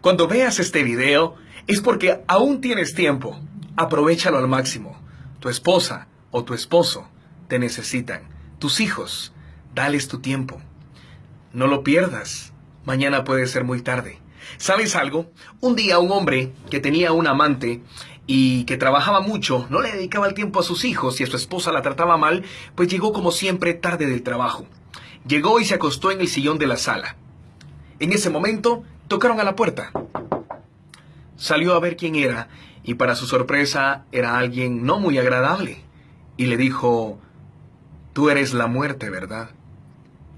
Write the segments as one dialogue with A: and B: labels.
A: Cuando veas este video es porque aún tienes tiempo. Aprovechalo al máximo. Tu esposa o tu esposo te necesitan. Tus hijos, dales tu tiempo. No lo pierdas. Mañana puede ser muy tarde. ¿Sabes algo? Un día un hombre que tenía un amante y que trabajaba mucho, no le dedicaba el tiempo a sus hijos y a su esposa la trataba mal, pues llegó como siempre tarde del trabajo. Llegó y se acostó en el sillón de la sala. En ese momento tocaron a la puerta. Salió a ver quién era y para su sorpresa era alguien no muy agradable y le dijo, tú eres la muerte, ¿verdad?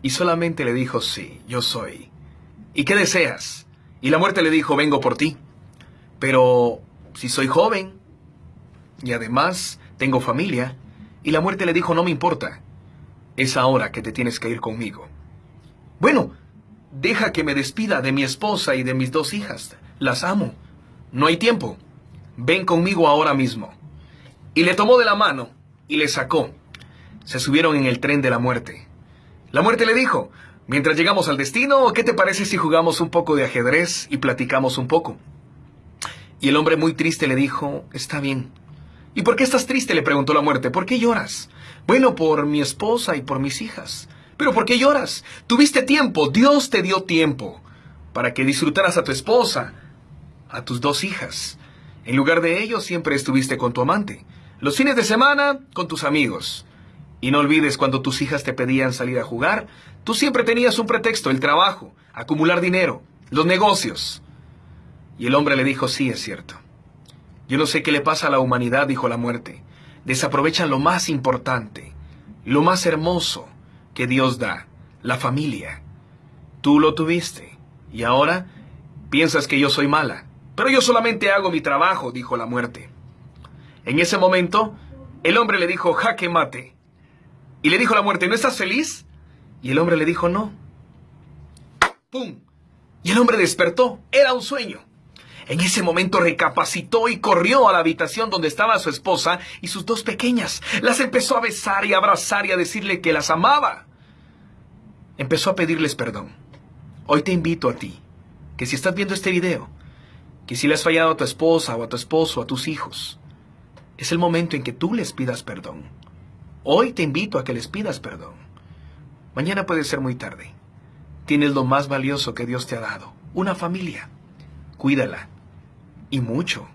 A: Y solamente le dijo, sí, yo soy. ¿Y qué deseas? Y la muerte le dijo, vengo por ti. Pero si soy joven y además tengo familia, y la muerte le dijo, no me importa, es ahora que te tienes que ir conmigo. Bueno, deja que me despida de mi esposa y de mis dos hijas. Las amo. No hay tiempo. Ven conmigo ahora mismo. Y le tomó de la mano y le sacó. Se subieron en el tren de la muerte. La muerte le dijo, mientras llegamos al destino, ¿qué te parece si jugamos un poco de ajedrez y platicamos un poco? Y el hombre muy triste le dijo, está bien. ¿Y por qué estás triste? le preguntó la muerte. ¿Por qué lloras? Bueno, por mi esposa y por mis hijas. ¿Pero por qué lloras? Tuviste tiempo, Dios te dio tiempo para que disfrutaras a tu esposa, a tus dos hijas. En lugar de ello, siempre estuviste con tu amante. Los fines de semana, con tus amigos. Y no olvides cuando tus hijas te pedían salir a jugar, tú siempre tenías un pretexto, el trabajo, acumular dinero, los negocios. Y el hombre le dijo, sí, es cierto. Yo no sé qué le pasa a la humanidad, dijo la muerte. Desaprovechan lo más importante, lo más hermoso que Dios da, la familia. Tú lo tuviste y ahora piensas que yo soy mala. Pero yo solamente hago mi trabajo, dijo la muerte. En ese momento, el hombre le dijo, jaque mate. Y le dijo la muerte, ¿no estás feliz? Y el hombre le dijo, no. ¡Pum! Y el hombre despertó. Era un sueño. En ese momento recapacitó y corrió a la habitación donde estaba su esposa y sus dos pequeñas. Las empezó a besar y abrazar y a decirle que las amaba. Empezó a pedirles perdón. Hoy te invito a ti, que si estás viendo este video, que si le has fallado a tu esposa o a tu esposo o a tus hijos, es el momento en que tú les pidas perdón. Hoy te invito a que les pidas perdón. Mañana puede ser muy tarde. Tienes lo más valioso que Dios te ha dado, una familia. Cuídala. Y mucho.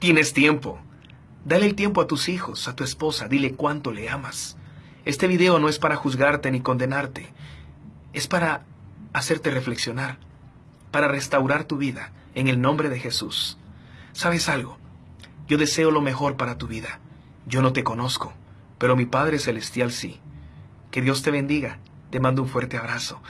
A: Tienes tiempo. Dale el tiempo a tus hijos, a tu esposa, dile cuánto le amas. Este video no es para juzgarte ni condenarte, es para hacerte reflexionar, para restaurar tu vida en el nombre de Jesús. ¿Sabes algo? Yo deseo lo mejor para tu vida. Yo no te conozco, pero mi Padre Celestial sí. Que Dios te bendiga. Te mando un fuerte abrazo.